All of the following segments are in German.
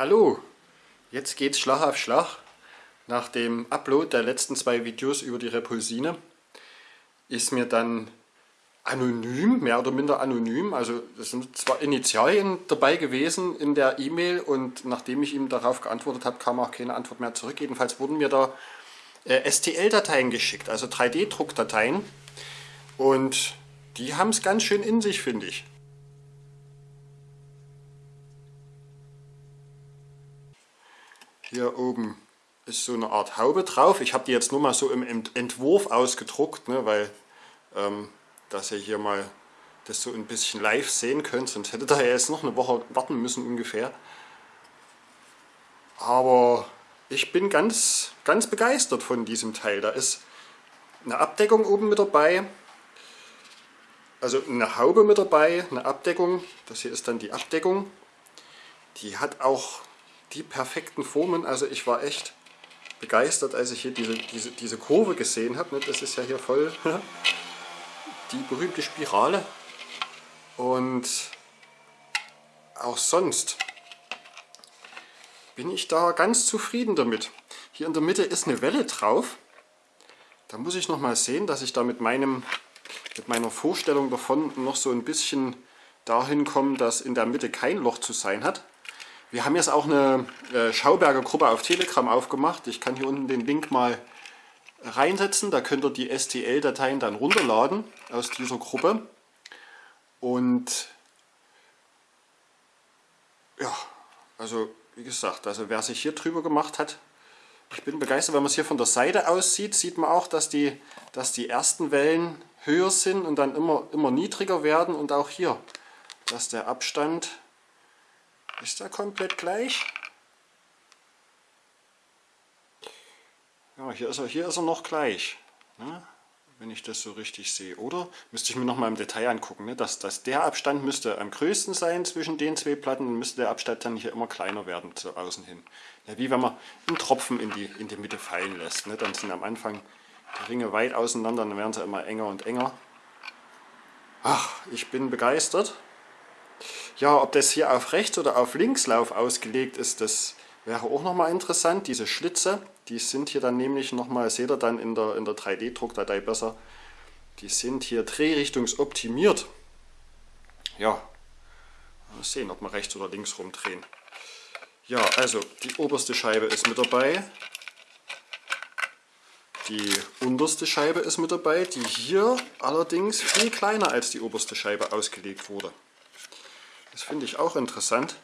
Hallo, jetzt geht's Schlag auf Schlag. Nach dem Upload der letzten zwei Videos über die Repulsine ist mir dann anonym, mehr oder minder anonym, also es sind zwar Initialien dabei gewesen in der E-Mail und nachdem ich ihm darauf geantwortet habe, kam auch keine Antwort mehr zurück. Jedenfalls wurden mir da äh, STL-Dateien geschickt, also 3D-Druckdateien und die haben es ganz schön in sich, finde ich. Hier oben ist so eine Art Haube drauf. Ich habe die jetzt nur mal so im Entwurf ausgedruckt, ne, weil ähm, dass ihr hier mal das so ein bisschen live sehen könnt, sonst hättet ihr jetzt noch eine Woche warten müssen ungefähr. Aber ich bin ganz, ganz begeistert von diesem Teil. Da ist eine Abdeckung oben mit dabei, also eine Haube mit dabei, eine Abdeckung. Das hier ist dann die Abdeckung. Die hat auch die perfekten Formen. Also ich war echt begeistert, als ich hier diese, diese, diese Kurve gesehen habe. Das ist ja hier voll die berühmte Spirale. Und auch sonst bin ich da ganz zufrieden damit. Hier in der Mitte ist eine Welle drauf. Da muss ich noch mal sehen, dass ich da mit, meinem, mit meiner Vorstellung davon noch so ein bisschen dahin komme, dass in der Mitte kein Loch zu sein hat. Wir haben jetzt auch eine äh, Schauberger Gruppe auf Telegram aufgemacht. Ich kann hier unten den Link mal reinsetzen. Da könnt ihr die STL-Dateien dann runterladen aus dieser Gruppe. Und ja, also wie gesagt, also wer sich hier drüber gemacht hat, ich bin begeistert, wenn man es hier von der Seite aus sieht, sieht man auch, dass die, dass die ersten Wellen höher sind und dann immer, immer niedriger werden und auch hier, dass der Abstand ist der komplett gleich? Ja, hier ist er, hier ist er noch gleich. Ne? Wenn ich das so richtig sehe. Oder müsste ich mir noch mal im Detail angucken. Ne? Dass, dass der Abstand müsste am größten sein zwischen den zwei Platten und müsste der Abstand dann hier immer kleiner werden zu außen hin. Ja, wie wenn man einen Tropfen in die, in die Mitte fallen lässt. Ne? Dann sind am Anfang die Ringe weit auseinander, dann werden sie immer enger und enger. Ach, ich bin begeistert. Ja, ob das hier auf Rechts- oder auf Linkslauf ausgelegt ist, das wäre auch nochmal interessant. Diese Schlitze, die sind hier dann nämlich nochmal, seht ihr dann in der, in der 3D-Druckdatei besser, die sind hier drehrichtungsoptimiert. Ja, mal sehen, ob wir rechts oder links rumdrehen. Ja, also die oberste Scheibe ist mit dabei. Die unterste Scheibe ist mit dabei, die hier allerdings viel kleiner als die oberste Scheibe ausgelegt wurde. Das finde ich auch interessant.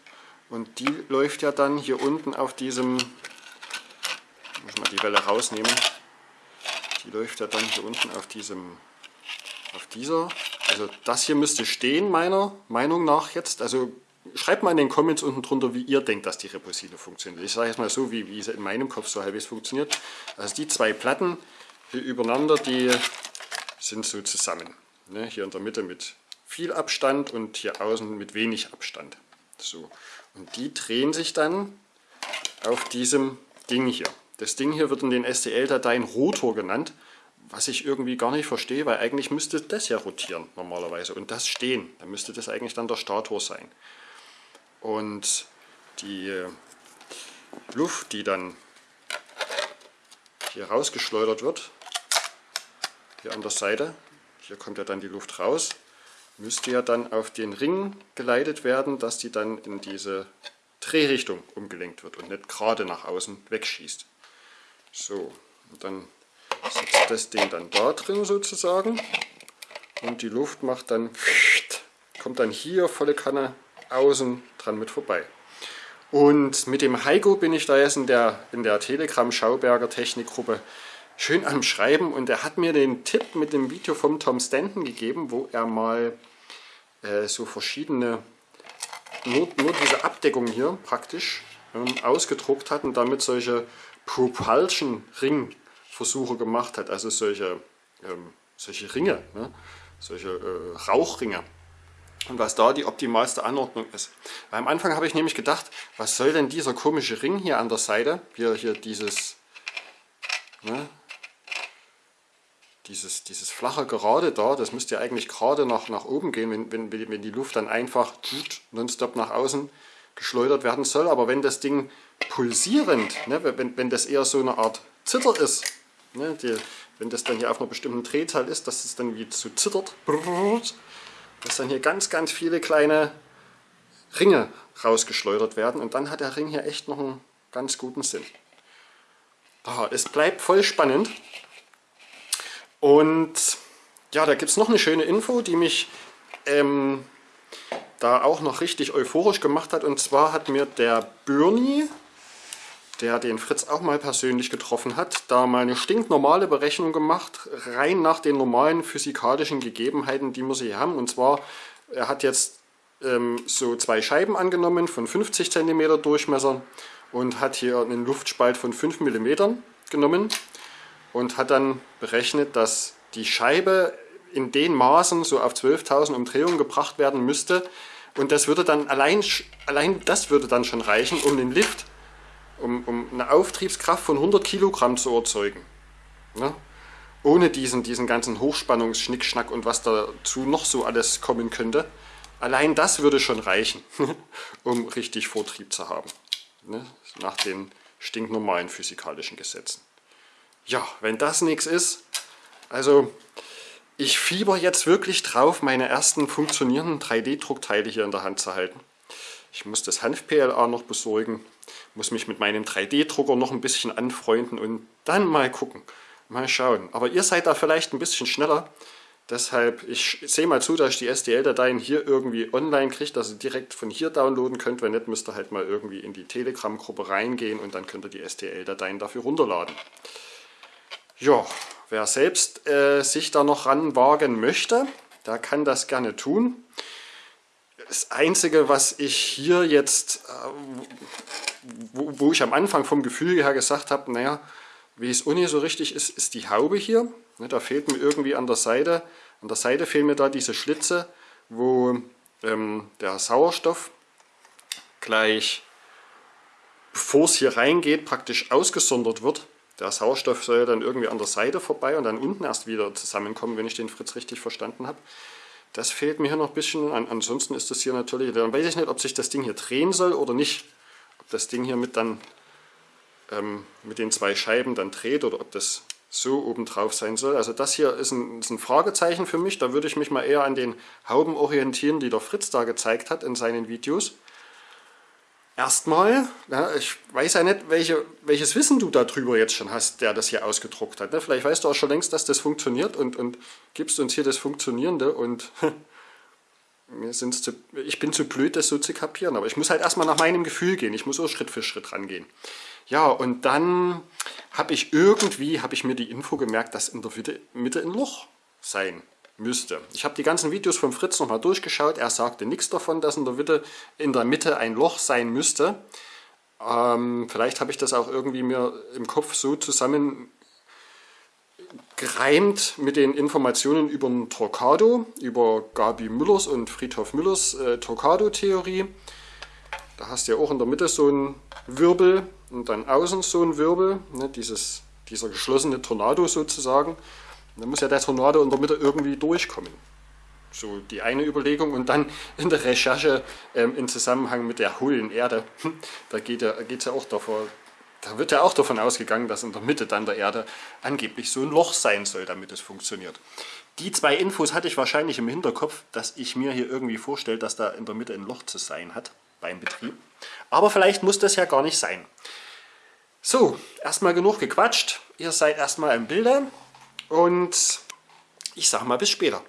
Und die läuft ja dann hier unten auf diesem, muss mal die Welle rausnehmen, die läuft ja dann hier unten auf diesem, auf dieser, also das hier müsste stehen meiner Meinung nach jetzt, also schreibt mal in den Comments unten drunter, wie ihr denkt, dass die Repulsine funktioniert. Ich sage jetzt mal so, wie, wie sie in meinem Kopf so halbwegs funktioniert. Also die zwei Platten hier übereinander, die sind so zusammen. Ne, hier in der Mitte mit viel Abstand und hier außen mit wenig Abstand. So. Und die drehen sich dann auf diesem Ding hier. Das Ding hier wird in den STL-Dateien Rotor genannt, was ich irgendwie gar nicht verstehe, weil eigentlich müsste das ja rotieren normalerweise und das stehen. Dann müsste das eigentlich dann der Stator sein. Und die äh, Luft, die dann hier rausgeschleudert wird, hier an der Seite, hier kommt ja dann die Luft raus, müsste ja dann auf den Ring geleitet werden, dass die dann in diese Drehrichtung umgelenkt wird und nicht gerade nach außen wegschießt. So, dann sitzt das Ding dann da drin sozusagen und die Luft macht dann, kommt dann hier volle Kanne außen dran mit vorbei. Und mit dem Heiko bin ich da jetzt in der, in der Telegram Schauberger Technikgruppe schön am Schreiben und er hat mir den Tipp mit dem Video vom Tom Stanton gegeben, wo er mal äh, so verschiedene, nur, nur diese Abdeckung hier praktisch ähm, ausgedruckt hat und damit solche Propulsion-Ring-Versuche gemacht hat, also solche, ähm, solche Ringe, ne? solche äh, Rauchringe und was da die optimalste Anordnung ist. Weil am Anfang habe ich nämlich gedacht, was soll denn dieser komische Ring hier an der Seite, hier, hier dieses, ne, dieses, dieses flache Gerade da, das müsste ja eigentlich gerade nach, nach oben gehen, wenn, wenn, wenn die Luft dann einfach nonstop nach außen geschleudert werden soll. Aber wenn das Ding pulsierend, ne, wenn, wenn das eher so eine Art Zitter ist, ne, die, wenn das dann hier auf einer bestimmten Drehzahl ist, dass es dann wie so zittert, dass dann hier ganz, ganz viele kleine Ringe rausgeschleudert werden und dann hat der Ring hier echt noch einen ganz guten Sinn. Da, es bleibt voll spannend und ja, da gibt es noch eine schöne Info, die mich ähm, da auch noch richtig euphorisch gemacht hat und zwar hat mir der Bernie, der den Fritz auch mal persönlich getroffen hat, da mal eine stinknormale Berechnung gemacht, rein nach den normalen physikalischen Gegebenheiten, die wir hier haben. Und zwar, er hat jetzt ähm, so zwei Scheiben angenommen von 50 cm Durchmesser und hat hier einen Luftspalt von 5 mm genommen und hat dann berechnet, dass die Scheibe in den Maßen so auf 12.000 Umdrehungen gebracht werden müsste und das würde dann allein, allein das würde dann schon reichen, um den Lift, um, um eine Auftriebskraft von 100 Kilogramm zu erzeugen. Ne? Ohne diesen, diesen ganzen Hochspannungsschnickschnack und was dazu noch so alles kommen könnte. Allein das würde schon reichen, um richtig Vortrieb zu haben. Ne? Nach den stinknormalen physikalischen Gesetzen. Ja, wenn das nichts ist, also ich fieber jetzt wirklich drauf, meine ersten funktionierenden 3D-Druckteile hier in der Hand zu halten. Ich muss das Hanf-PLA noch besorgen, muss mich mit meinem 3D-Drucker noch ein bisschen anfreunden und dann mal gucken, mal schauen. Aber ihr seid da vielleicht ein bisschen schneller, Deshalb, ich sehe mal zu, dass ich die STL-Dateien hier irgendwie online kriege, dass ihr direkt von hier downloaden könnt. Wenn nicht, müsst ihr halt mal irgendwie in die Telegram-Gruppe reingehen und dann könnt ihr die STL-Dateien dafür runterladen. Ja, wer selbst äh, sich da noch ranwagen möchte, der kann das gerne tun. Das Einzige, was ich hier jetzt, äh, wo, wo, ich am Anfang vom Gefühl her gesagt habe, naja, wie es Uni so richtig ist, ist die Haube hier. Ne, da fehlt mir irgendwie an der Seite, an der Seite fehlen mir da diese Schlitze, wo ähm, der Sauerstoff gleich, bevor es hier reingeht, praktisch ausgesondert wird. Der Sauerstoff soll dann irgendwie an der Seite vorbei und dann unten erst wieder zusammenkommen, wenn ich den Fritz richtig verstanden habe. Das fehlt mir hier noch ein bisschen. An, ansonsten ist das hier natürlich, dann weiß ich nicht, ob sich das Ding hier drehen soll oder nicht. Ob das Ding hier mit, dann, ähm, mit den zwei Scheiben dann dreht oder ob das so obendrauf sein soll. Also das hier ist ein, ist ein, Fragezeichen für mich. Da würde ich mich mal eher an den Hauben orientieren, die der Fritz da gezeigt hat in seinen Videos. Erstmal, ja, ich weiß ja nicht, welche, welches Wissen du darüber jetzt schon hast, der das hier ausgedruckt hat. Ne? Vielleicht weißt du auch schon längst, dass das funktioniert und, und gibst uns hier das Funktionierende und mir sind's zu, ich bin zu blöd, das so zu kapieren. Aber ich muss halt erstmal nach meinem Gefühl gehen. Ich muss so Schritt für Schritt rangehen. Ja, und dann habe ich irgendwie, habe ich mir die Info gemerkt, dass in der Mitte ein Loch sein müsste. Ich habe die ganzen Videos von Fritz nochmal durchgeschaut. Er sagte nichts davon, dass in der Mitte, in der Mitte ein Loch sein müsste. Ähm, vielleicht habe ich das auch irgendwie mir im Kopf so zusammen gereimt mit den Informationen über den Torquado, über Gabi Müllers und Friedhof Müllers äh, Torquado-Theorie. Da hast du ja auch in der Mitte so einen Wirbel und dann außen so ein Wirbel, ne, dieses, dieser geschlossene Tornado sozusagen. Dann muss ja der Tornado in der Mitte irgendwie durchkommen. So die eine Überlegung und dann in der Recherche ähm, im Zusammenhang mit der hohlen Erde, da geht ja, geht's ja auch davor, da wird ja auch davon ausgegangen, dass in der Mitte dann der Erde angeblich so ein Loch sein soll, damit es funktioniert. Die zwei Infos hatte ich wahrscheinlich im Hinterkopf, dass ich mir hier irgendwie vorstelle, dass da in der Mitte ein Loch zu sein hat beim Betrieb. Aber vielleicht muss das ja gar nicht sein. So, erstmal genug gequatscht. Ihr seid erstmal im Bilde und ich sage mal bis später.